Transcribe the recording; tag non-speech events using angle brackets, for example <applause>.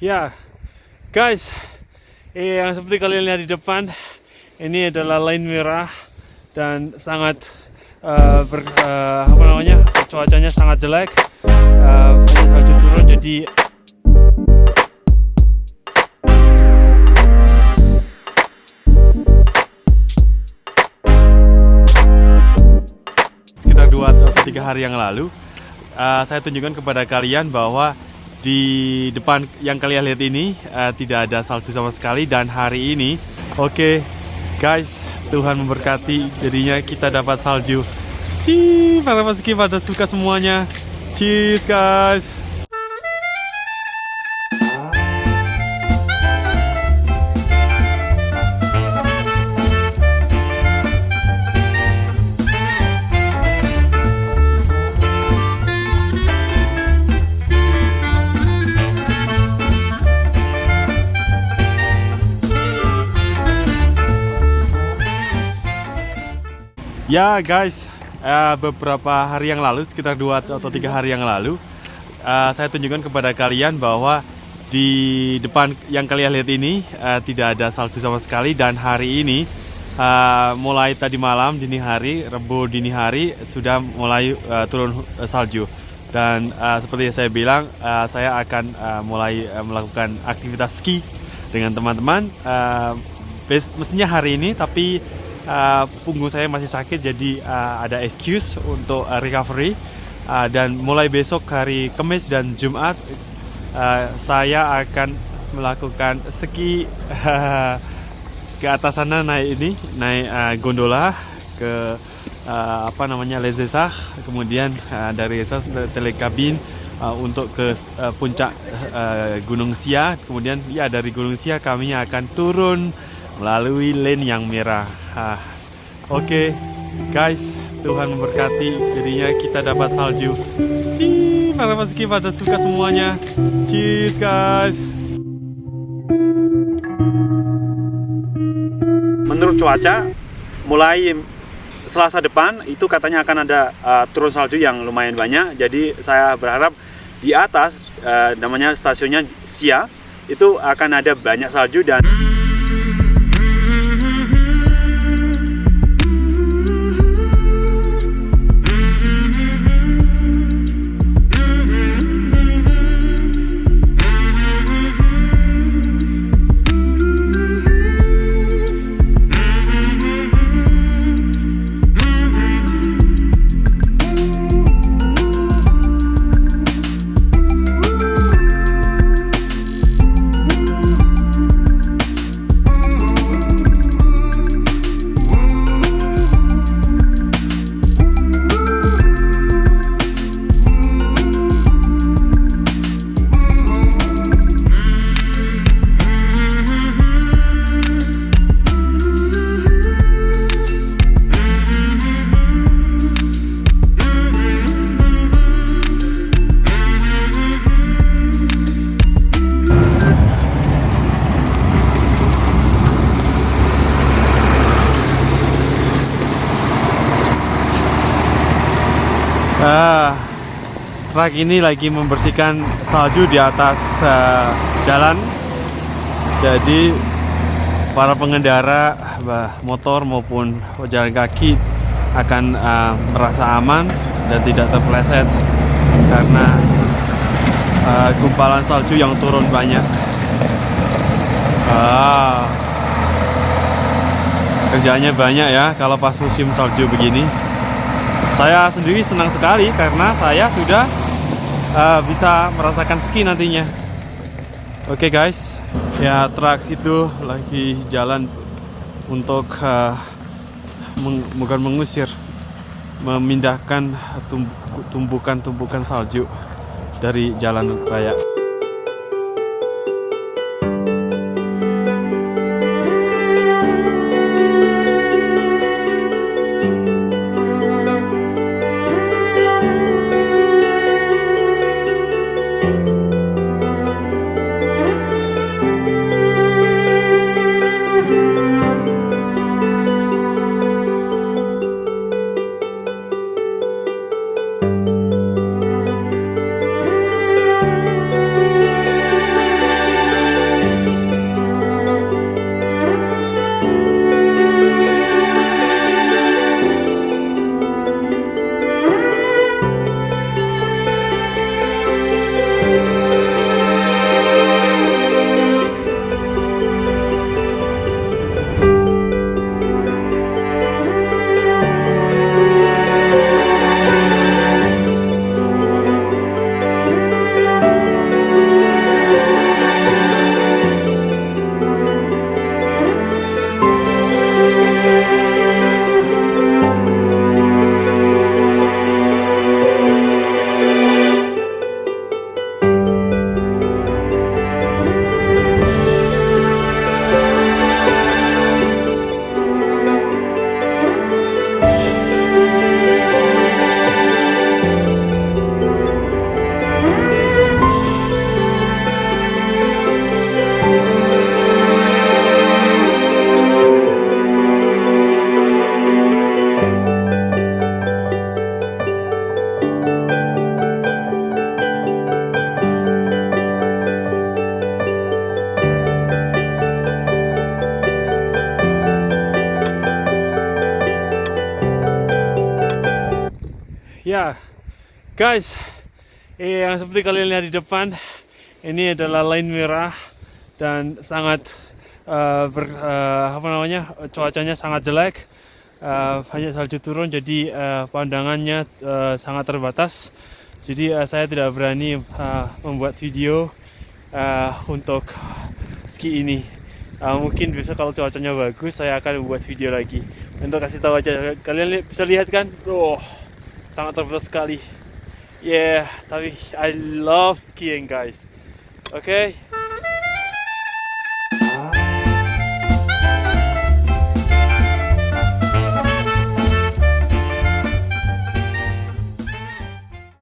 ya guys eh, yang seperti kalian lihat di depan ini adalah line merah dan sangat uh, ber, uh, apa namanya cuacanya sangat jelek. Uh, salju turun jadi sekitar dua atau tiga hari yang lalu uh, saya tunjukkan kepada kalian bahwa di depan yang kalian lihat ini uh, tidak ada salju sama sekali dan hari ini oke okay, guys Tuhan memberkati. Jadinya kita dapat salju. Sih para meski pada suka semuanya. Cheers guys Ya guys, uh, beberapa hari yang lalu, sekitar dua atau tiga hari yang lalu, uh, saya tunjukkan kepada kalian bahwa di depan yang kalian lihat ini uh, tidak ada salju sama sekali dan hari ini uh, mulai tadi malam dini hari, Rebu dini hari sudah mulai uh, turun salju dan uh, seperti yang saya bilang, uh, saya akan uh, mulai uh, melakukan aktivitas ski dengan teman-teman. Uh, mestinya hari ini, tapi uh, punggung saya masih sakit jadi uh, ada excuse untuk uh, recovery. Uh, dan mulai besok hari Kamis dan Jumat uh, saya akan melakukan ski uh, <laughs> ke atas sana naik ini naik uh, gondola ke uh, apa namanya Lezesah kemudian uh, dari Lezesah telekabin uh, untuk ke uh, puncak uh, Gunung Sia. Kemudian ya dari Gunung Sia kami akan turun melalui lane yang merah. Ah, Oke, okay, guys, Tuhan memberkati. Jadinya kita dapat salju. Si, para meski pada suka semuanya. Cheers, guys. Menurut cuaca, mulai Selasa depan itu katanya akan ada uh, turun salju yang lumayan banyak. Jadi saya berharap di atas uh, namanya stasiunnya Sia itu akan ada banyak salju dan Ah, truk ini lagi membersihkan salju di atas uh, jalan. Jadi para pengendara motor maupun pejalan kaki akan uh, merasa aman dan tidak terpeleset karena uh, gumpalan salju yang turun banyak. Ah, kerjanya banyak ya kalau pas musim salju begini saya sendiri senang sekali karena saya sudah uh, bisa merasakan ski nantinya. Oke okay guys. Ya truk itu lagi jalan untuk uh, meng bukan mengusir memindahkan tumbukan-tumbukan salju dari jalan raya Guys, eh, yang seperti kalian lihat di depan, ini adalah line merah dan sangat uh, ber, uh, apa namanya cuacanya sangat jelek, uh, banyak salju turun, jadi uh, pandangannya uh, sangat terbatas. Jadi uh, saya tidak berani uh, membuat video uh, untuk ski ini. Uh, mungkin bisa kalau cuacanya bagus, saya akan membuat video lagi untuk kasih tahu aja. Kalian li bisa lihat kan, oh sangat terbatas. Yeah, I love skiing guys. Okay.